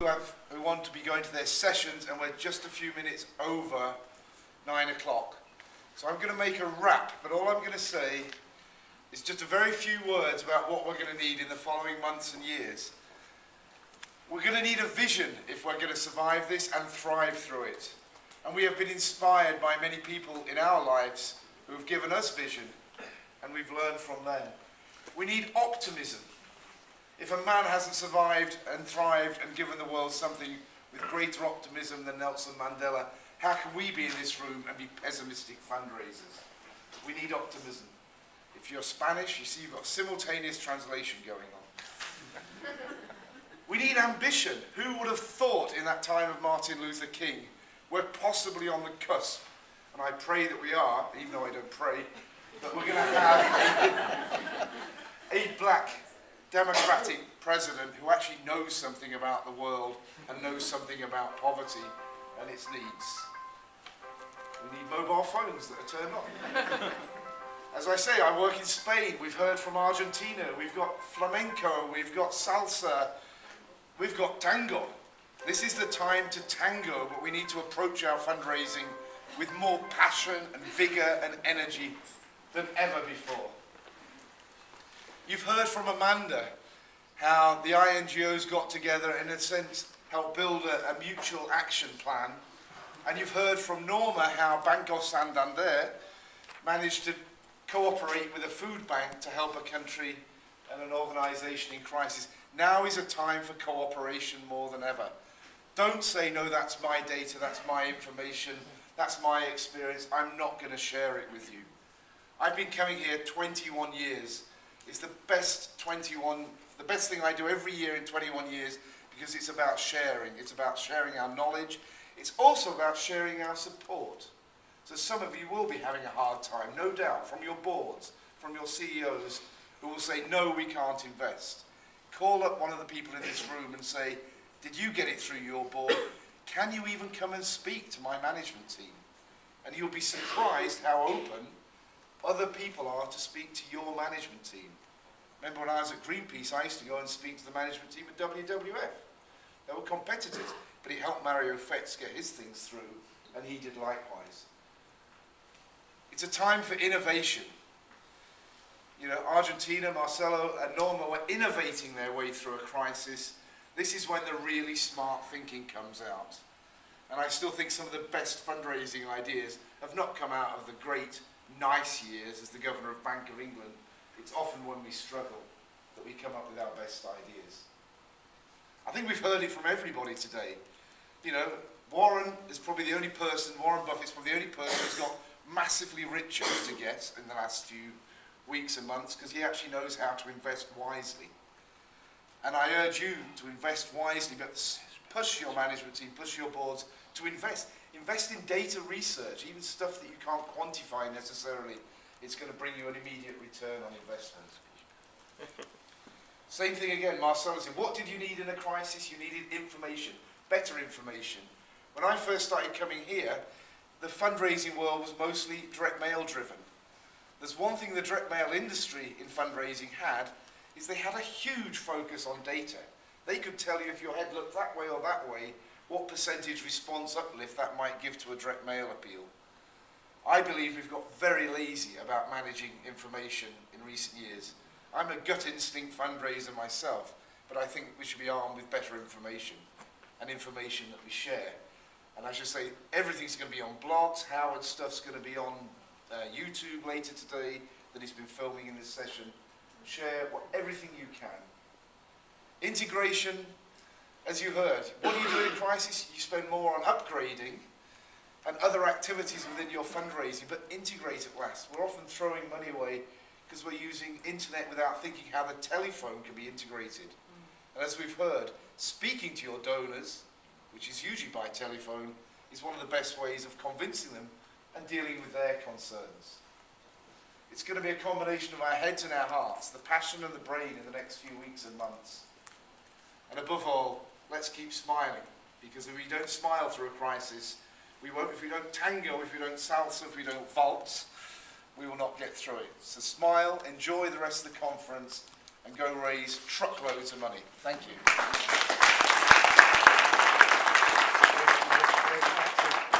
who, want to be going to their sessions and we're just a few minutes over nine o'clock. So I'm going to make a wrap, but all I'm going to say is just a very few words about what we're going to need in the following months and years. We're going to need a vision if we're going to survive this and thrive through it. And we have been inspired by many people in our lives who have given us vision and we've learned from them. We need optimism. If a man hasn't survived and thrived and given the world something with greater optimism than Nelson Mandela, how can we be in this room and be pessimistic fundraisers? We need optimism. If you're Spanish, you see you've got simultaneous translation going on. we need ambition. Who would have thought in that time of Martin Luther King, we're possibly on the cusp, and I pray that we are, even though I don't pray, that we're going to have a black democratic president who actually knows something about the world and knows something about poverty and its needs. We need mobile phones that are turned on. As I say, I work in Spain. We've heard from Argentina. We've got flamenco. We've got salsa. We've got tango. This is the time to tango, but we need to approach our fundraising with more passion and vigour and energy than ever before. You've heard from Amanda how the INGOs got together and in a sense helped build a, a mutual action plan. And you've heard from Norma how Banco Santander managed to cooperate with a food bank to help a country and an organisation in crisis. Now is a time for cooperation more than ever. Don't say, no, that's my data, that's my information, that's my experience, I'm not going to share it with you. I've been coming here 21 years it's the best 21, the best thing I do every year in 21 years because it's about sharing. It's about sharing our knowledge. It's also about sharing our support. So some of you will be having a hard time, no doubt, from your boards, from your CEOs, who will say, no, we can't invest. Call up one of the people in this room and say, did you get it through your board? Can you even come and speak to my management team? And you'll be surprised how open other people are to speak to your management team. Remember when I was at Greenpeace, I used to go and speak to the management team at WWF. They were competitors, but it helped Mario Fetz get his things through, and he did likewise. It's a time for innovation. You know, Argentina, Marcelo and Norma were innovating their way through a crisis. This is when the really smart thinking comes out. And I still think some of the best fundraising ideas have not come out of the great nice years as the Governor of Bank of England, it's often when we struggle that we come up with our best ideas. I think we've heard it from everybody today. You know, Warren is probably the only person, Warren Buffett's probably the only person who's got massively richer to get in the last few weeks and months because he actually knows how to invest wisely. And I urge you to invest wisely, but push your management team, push your boards to invest. Invest in data research, even stuff that you can't quantify necessarily. It's going to bring you an immediate return on investment. Same thing again, Marcelo said, what did you need in a crisis? You needed information, better information. When I first started coming here, the fundraising world was mostly direct mail driven. There's one thing the direct mail industry in fundraising had, is they had a huge focus on data. They could tell you if your head looked that way or that way, what percentage response uplift that might give to a direct mail appeal. I believe we've got very lazy about managing information in recent years. I'm a gut instinct fundraiser myself, but I think we should be armed with better information and information that we share. And I should say, everything's going to be on blogs. Howard's stuff's going to be on uh, YouTube later today that he's been filming in this session. Share what, everything you can. Integration, as you heard, what do you do in crisis? You spend more on upgrading and other activities within your fundraising, but integrate at last. We're often throwing money away because we're using internet without thinking how the telephone can be integrated. And as we've heard, speaking to your donors, which is usually by telephone, is one of the best ways of convincing them and dealing with their concerns. It's going to be a combination of our heads and our hearts, the passion and the brain in the next few weeks and months. And above all, let's keep smiling. Because if we don't smile through a crisis, we won't, if we don't tango, if we don't salsa, if we don't waltz, we will not get through it. So smile, enjoy the rest of the conference, and go raise truckloads of money. Thank you.